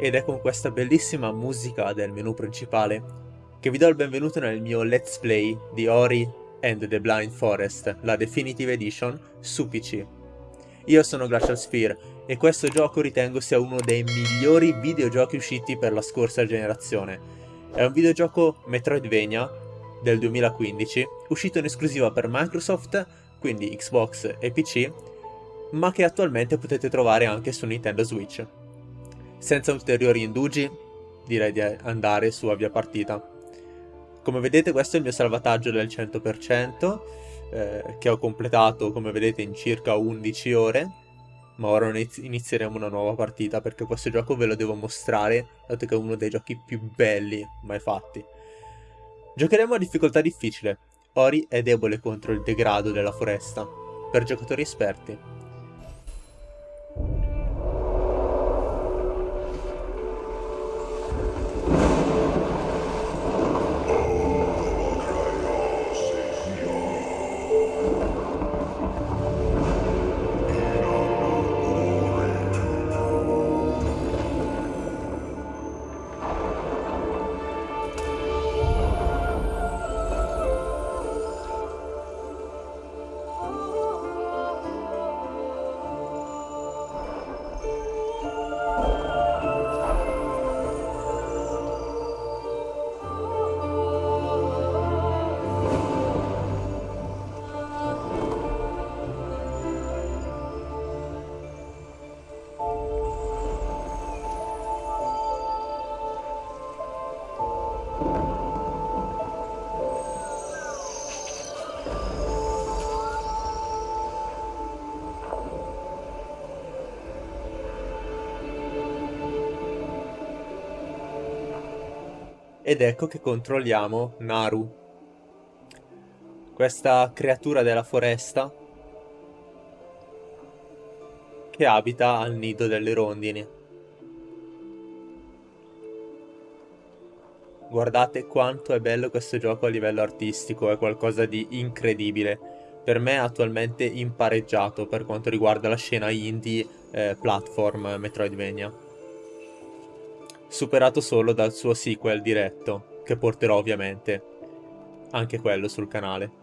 ed è con questa bellissima musica del menu principale che vi do il benvenuto nel mio let's play di Ori and the Blind Forest, la Definitive Edition, su PC. Io sono Glacial Sphere e questo gioco ritengo sia uno dei migliori videogiochi usciti per la scorsa generazione. È un videogioco Metroidvania del 2015, uscito in esclusiva per Microsoft, quindi Xbox e PC, ma che attualmente potete trovare anche su Nintendo Switch. Senza ulteriori indugi, direi di andare su avvia partita. Come vedete questo è il mio salvataggio del 100%, eh, che ho completato come vedete in circa 11 ore, ma ora inizieremo una nuova partita perché questo gioco ve lo devo mostrare, dato che è uno dei giochi più belli mai fatti. Giocheremo a difficoltà difficile, Ori è debole contro il degrado della foresta, per giocatori esperti. Ed ecco che controlliamo Naru, questa creatura della foresta che abita al nido delle rondini. Guardate quanto è bello questo gioco a livello artistico, è qualcosa di incredibile. Per me attualmente impareggiato per quanto riguarda la scena indie eh, platform Metroidvania superato solo dal suo sequel diretto, che porterò ovviamente anche quello sul canale.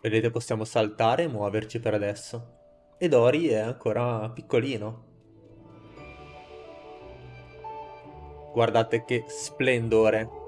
Vedete possiamo saltare e muoverci per adesso. E Dori è ancora piccolino. Guardate che splendore.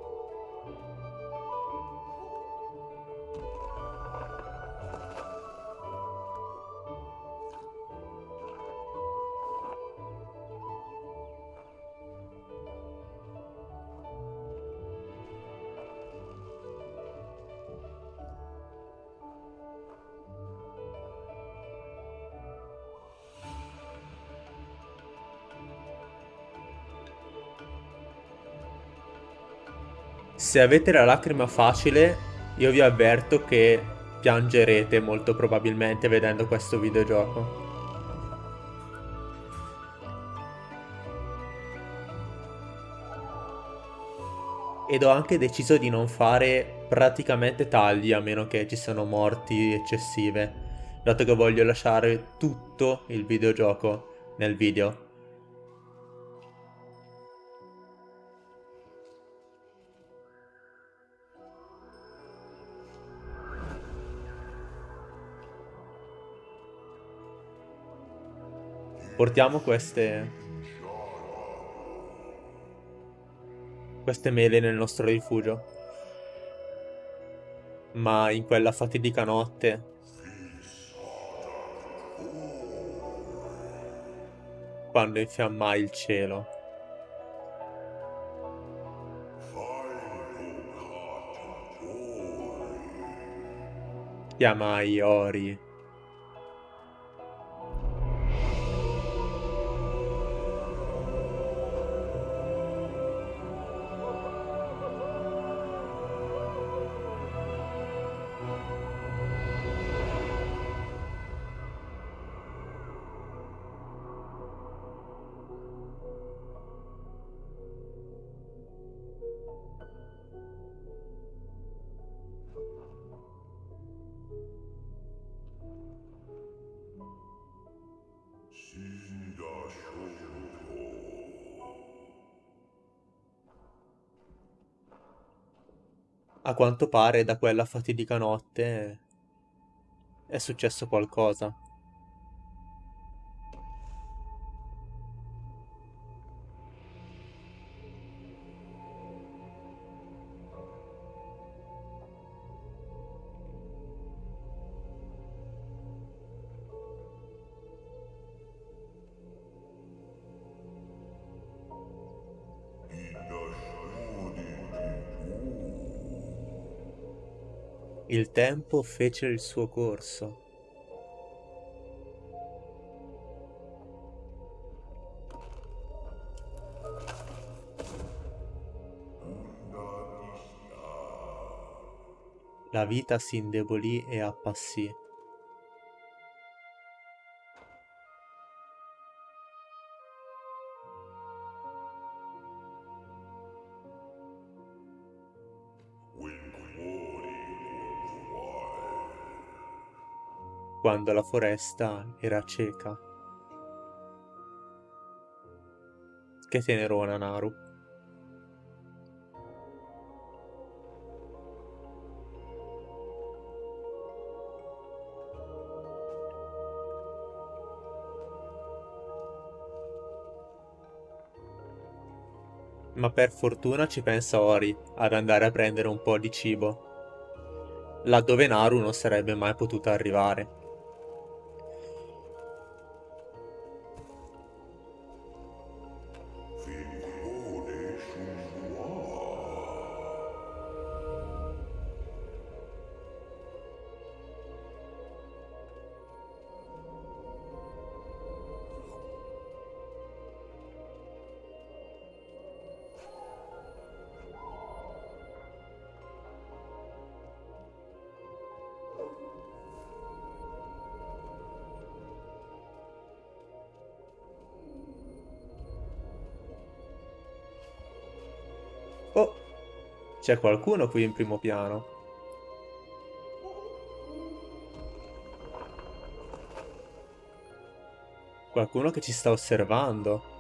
Se avete la lacrima facile, io vi avverto che piangerete molto probabilmente vedendo questo videogioco. Ed ho anche deciso di non fare praticamente tagli a meno che ci siano morti eccessive, dato che voglio lasciare tutto il videogioco nel video. portiamo queste... Queste mele nel nostro rifugio. Ma in quella fatidica notte... Quando infiammai il cielo. Chiamai Ori. A quanto pare da quella fatidica notte è successo qualcosa. Tempo fece il suo corso. La vita si indebolì e appassì. Quando la foresta era cieca. Che tenerona Naru. Ma per fortuna ci pensa Ori ad andare a prendere un po' di cibo, laddove Naru non sarebbe mai potuta arrivare. C'è qualcuno qui in primo piano. Qualcuno che ci sta osservando.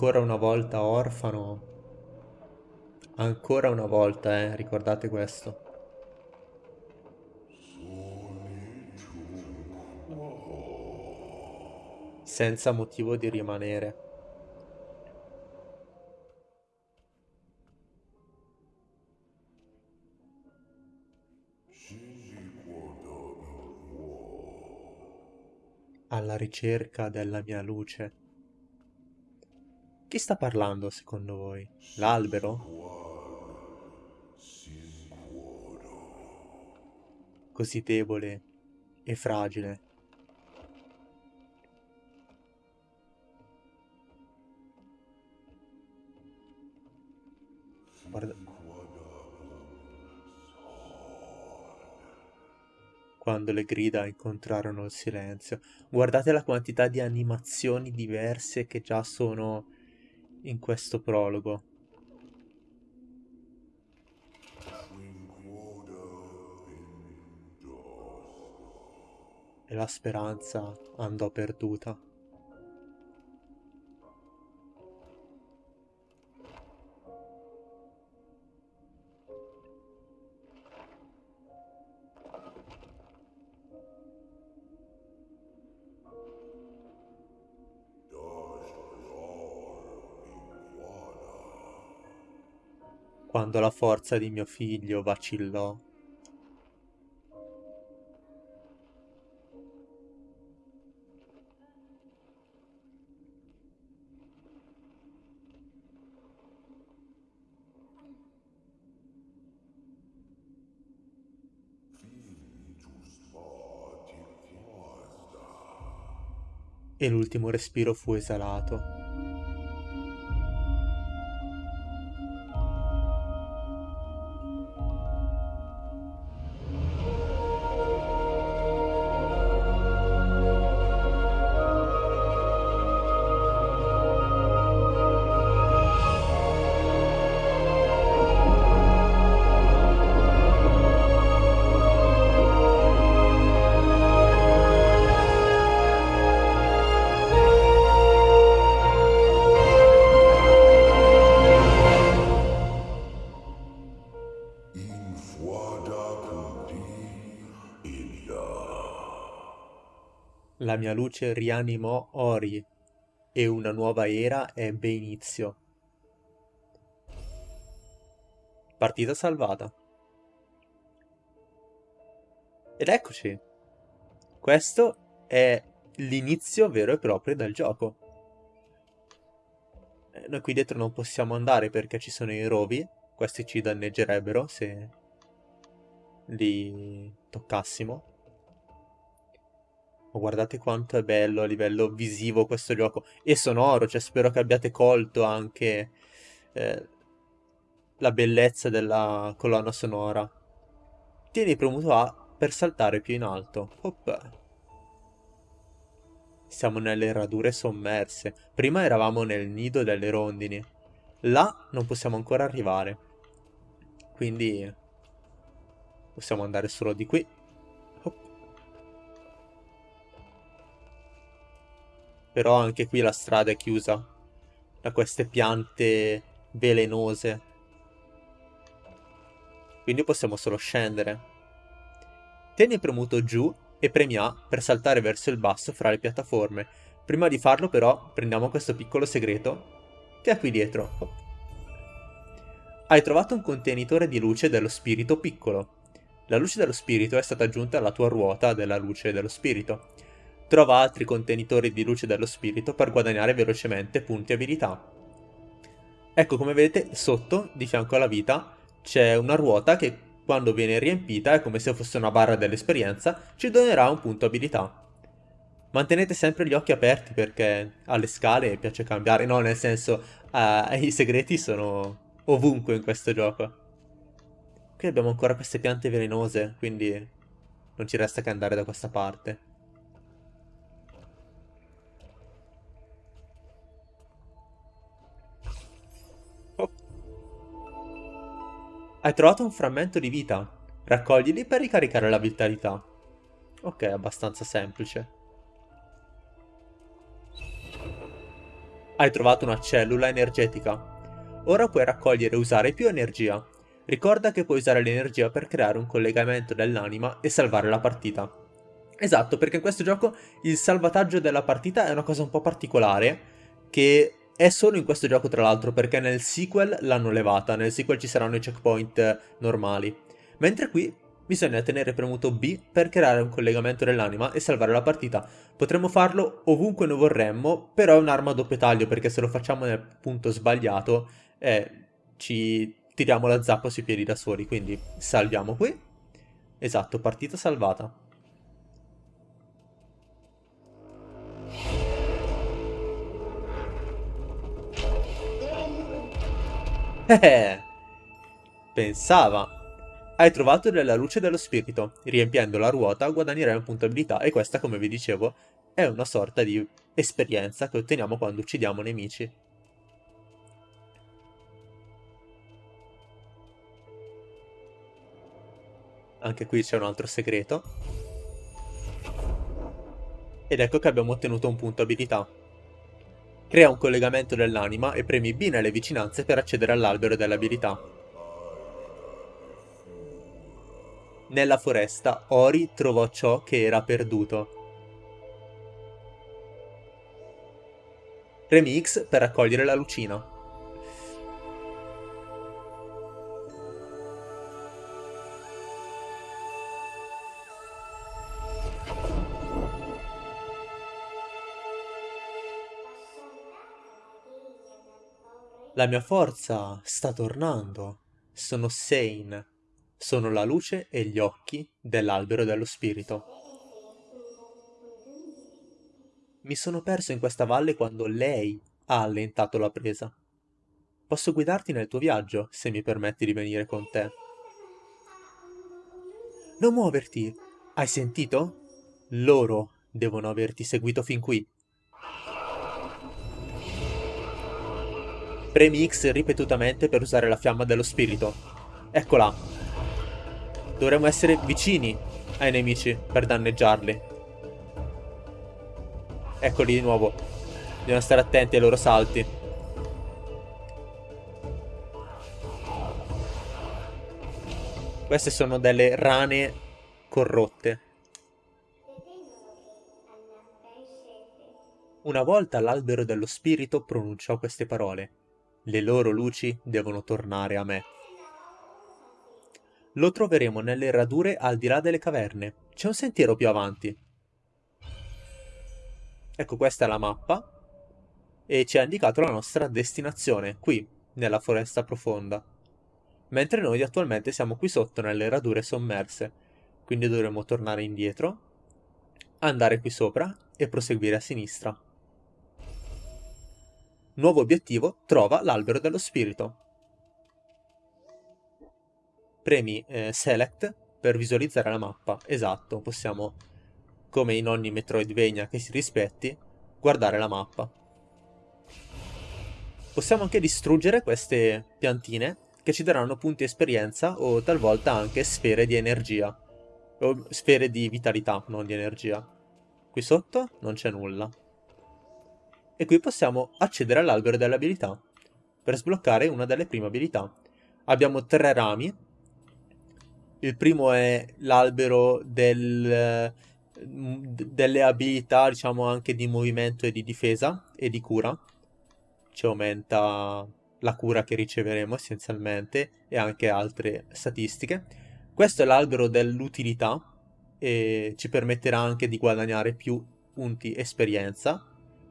Ancora una volta orfano. Ancora una volta, eh, ricordate questo. Senza motivo di rimanere. alla ricerca della mia luce. Chi sta parlando secondo voi? L'albero? Così debole e fragile. Guarda... Quando le grida incontrarono il silenzio. Guardate la quantità di animazioni diverse che già sono in questo prologo. E la speranza andò perduta. Quando la forza di mio figlio vacillò. E l'ultimo respiro fu esalato. Mia luce rianimò Ori e una nuova era ebbe inizio. Partita salvata. Ed eccoci. Questo è l'inizio vero e proprio del gioco. Eh, noi qui dietro non possiamo andare perché ci sono i rovi. Questi ci danneggerebbero se li toccassimo. Ma guardate quanto è bello a livello visivo questo gioco. E sonoro, cioè spero che abbiate colto anche eh, la bellezza della colonna sonora. Tieni premuto A per saltare più in alto. Hop. Siamo nelle radure sommerse. Prima eravamo nel nido delle rondini. Là non possiamo ancora arrivare. Quindi possiamo andare solo di qui. Però anche qui la strada è chiusa da queste piante velenose. Quindi possiamo solo scendere. Tieni premuto giù e premi A per saltare verso il basso fra le piattaforme. Prima di farlo però prendiamo questo piccolo segreto che è qui dietro. Hai trovato un contenitore di luce dello spirito piccolo. La luce dello spirito è stata aggiunta alla tua ruota della luce dello spirito. Trova altri contenitori di luce dello spirito per guadagnare velocemente punti abilità. Ecco come vedete sotto, di fianco alla vita, c'è una ruota che quando viene riempita è come se fosse una barra dell'esperienza, ci donerà un punto abilità. Mantenete sempre gli occhi aperti perché alle scale piace cambiare, no nel senso uh, i segreti sono ovunque in questo gioco. Qui abbiamo ancora queste piante velenose, quindi non ci resta che andare da questa parte. Hai trovato un frammento di vita. Raccoglili per ricaricare la vitalità. Ok, abbastanza semplice. Hai trovato una cellula energetica. Ora puoi raccogliere e usare più energia. Ricorda che puoi usare l'energia per creare un collegamento dell'anima e salvare la partita. Esatto, perché in questo gioco il salvataggio della partita è una cosa un po' particolare che è solo in questo gioco tra l'altro perché nel sequel l'hanno levata, nel sequel ci saranno i checkpoint normali. Mentre qui bisogna tenere premuto B per creare un collegamento dell'anima e salvare la partita. Potremmo farlo ovunque noi vorremmo, però è un'arma a doppio taglio perché se lo facciamo nel punto sbagliato eh, ci tiriamo la zappa sui piedi da soli, quindi salviamo qui. Esatto, partita salvata. Eh, pensava. Hai trovato della luce dello spirito. Riempiendo la ruota guadagnerai un punto abilità e questa, come vi dicevo, è una sorta di esperienza che otteniamo quando uccidiamo nemici. Anche qui c'è un altro segreto. Ed ecco che abbiamo ottenuto un punto abilità. Crea un collegamento dell'anima e premi B nelle vicinanze per accedere all'albero delle abilità. Nella foresta, Ori trovò ciò che era perduto. Premi X per raccogliere la lucina. La mia forza sta tornando. Sono sane. Sono la luce e gli occhi dell'albero dello spirito. Mi sono perso in questa valle quando lei ha allentato la presa. Posso guidarti nel tuo viaggio, se mi permetti di venire con te. Non muoverti! Hai sentito? Loro devono averti seguito fin qui. Premi X ripetutamente per usare la fiamma dello spirito. Eccola. Dovremmo essere vicini ai nemici per danneggiarli. Eccoli di nuovo. Dobbiamo stare attenti ai loro salti. Queste sono delle rane corrotte. Una volta l'albero dello spirito pronunciò queste parole. Le loro luci devono tornare a me. Lo troveremo nelle radure al di là delle caverne. C'è un sentiero più avanti. Ecco, questa è la mappa. E ci ha indicato la nostra destinazione, qui, nella foresta profonda. Mentre noi attualmente siamo qui sotto, nelle radure sommerse. Quindi dovremo tornare indietro, andare qui sopra e proseguire a sinistra. Nuovo obiettivo, trova l'albero dello spirito. Premi eh, Select per visualizzare la mappa. Esatto, possiamo, come in ogni Metroidvania che si rispetti, guardare la mappa. Possiamo anche distruggere queste piantine che ci daranno punti esperienza o talvolta anche sfere di energia. O sfere di vitalità, non di energia. Qui sotto non c'è nulla e qui possiamo accedere all'albero delle abilità per sbloccare una delle prime abilità. Abbiamo tre rami. Il primo è l'albero del, delle abilità, diciamo anche di movimento e di difesa e di cura. Ci aumenta la cura che riceveremo essenzialmente e anche altre statistiche. Questo è l'albero dell'utilità e ci permetterà anche di guadagnare più punti esperienza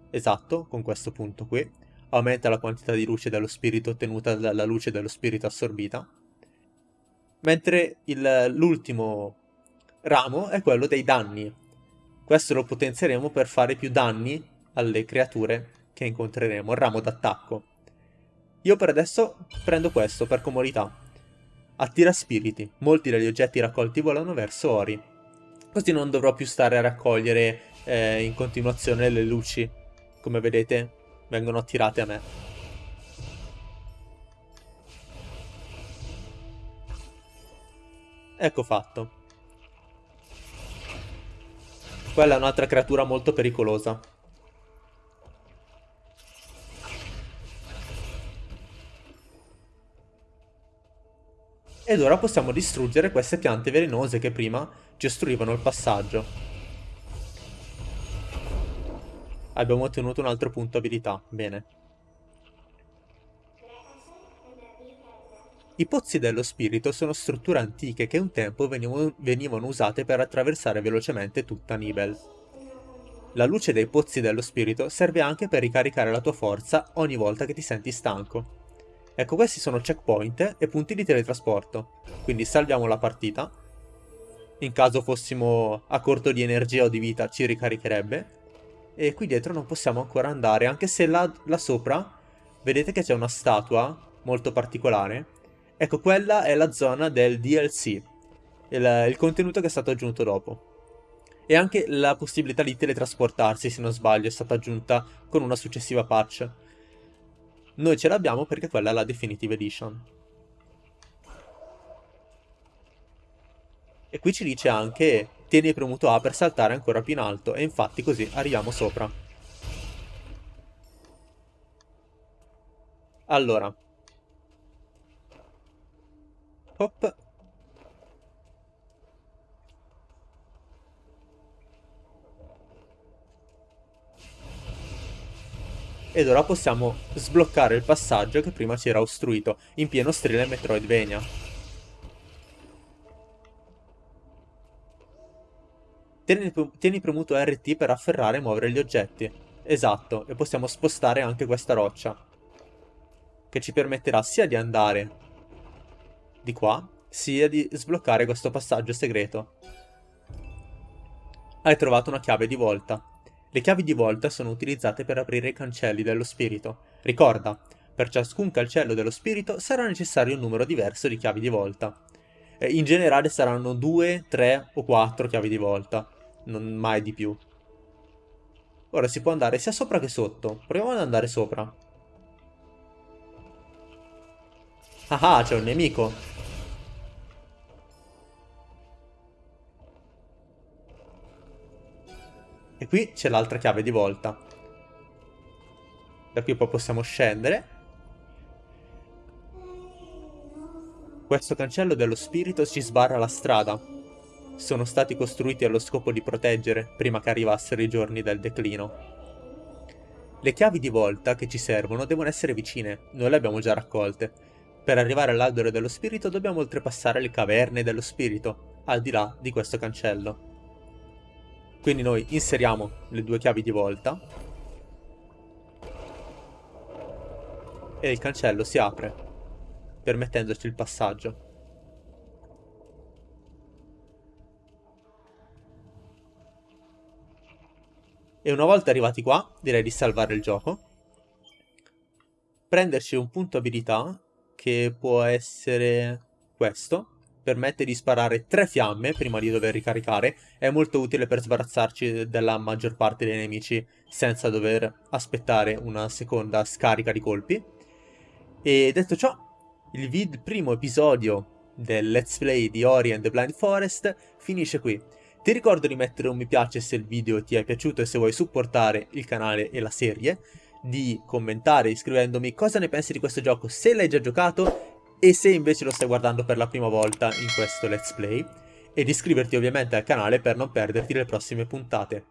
Esatto, con questo punto qui. Aumenta la quantità di luce dello spirito ottenuta dalla luce dello spirito assorbita. Mentre l'ultimo ramo è quello dei danni. Questo lo potenzieremo per fare più danni alle creature che incontreremo, il ramo d'attacco. Io per adesso prendo questo per comodità. Attira spiriti. Molti degli oggetti raccolti volano verso Ori. Così non dovrò più stare a raccogliere eh, in continuazione le luci come vedete, vengono attirate a me. Ecco fatto. Quella è un'altra creatura molto pericolosa. Ed ora possiamo distruggere queste piante velenose che prima ci ostruivano il passaggio. Abbiamo ottenuto un altro punto abilità. Bene. I pozzi dello spirito sono strutture antiche che un tempo venivano, usate per attraversare velocemente tutta Nibel. La luce dei pozzi dello spirito serve anche per ricaricare la tua forza ogni volta che ti senti stanco. Ecco, questi sono checkpoint e punti di teletrasporto. Quindi salviamo la partita. In caso fossimo a corto di energia o di vita ci ricaricherebbe e qui dietro non possiamo ancora andare, anche se là, là sopra vedete che c'è una statua molto particolare Ecco, quella è la zona del DLC, il, il contenuto che è stato aggiunto dopo. E anche la possibilità di teletrasportarsi, se non sbaglio, è stata aggiunta con una successiva patch. Noi ce l'abbiamo perché quella è la Definitive Edition. E qui ci dice anche tieni premuto A per saltare ancora più in alto e infatti così arriviamo sopra. Allora. Hop. Ed ora possiamo sbloccare il passaggio che prima ci era ostruito, in pieno stile Metroidvania. Tieni, tieni premuto RT per afferrare e muovere gli oggetti. Esatto, e possiamo spostare anche questa roccia. Che ci permetterà sia di andare di qua, sia di sbloccare questo passaggio segreto. Hai trovato una chiave di volta. Le chiavi di volta sono utilizzate per aprire i cancelli dello spirito. Ricorda, per ciascun cancello dello spirito sarà necessario un numero diverso di chiavi di volta. In generale saranno 2, 3 o 4 chiavi di volta, non mai di più. Ora si può andare sia sopra che sotto. Proviamo ad andare sopra. Ah ah, c'è un nemico. E qui c'è l'altra chiave di volta. Da qui poi possiamo scendere. Questo cancello dello spirito ci sbarra la strada. Sono stati costruiti allo scopo di proteggere prima che arrivassero i giorni del declino. Le chiavi di volta che ci servono devono essere vicine, noi le abbiamo già raccolte. Per arrivare all'albero dello spirito dobbiamo oltrepassare le caverne dello spirito, al di là di questo cancello. Quindi noi inseriamo le due chiavi di volta e il cancello si apre, permettendoci il passaggio. E una volta arrivati qua, direi di salvare il gioco, prenderci un punto abilità, che può essere questo, permette di sparare tre fiamme prima di dover ricaricare, è molto utile per sbarazzarci della maggior parte dei nemici senza dover aspettare una seconda scarica di colpi. E detto ciò, il, il primo episodio del Let's Play di Ori and the Blind Forest finisce qui. Ti ricordo di mettere un mi piace se il video ti è piaciuto e se vuoi supportare il canale e la serie, di commentare iscrivendomi cosa ne pensi di questo gioco se l'hai già giocato e se invece lo stai guardando per la prima volta in questo let's play, e di iscriverti ovviamente al canale per non perderti le prossime puntate.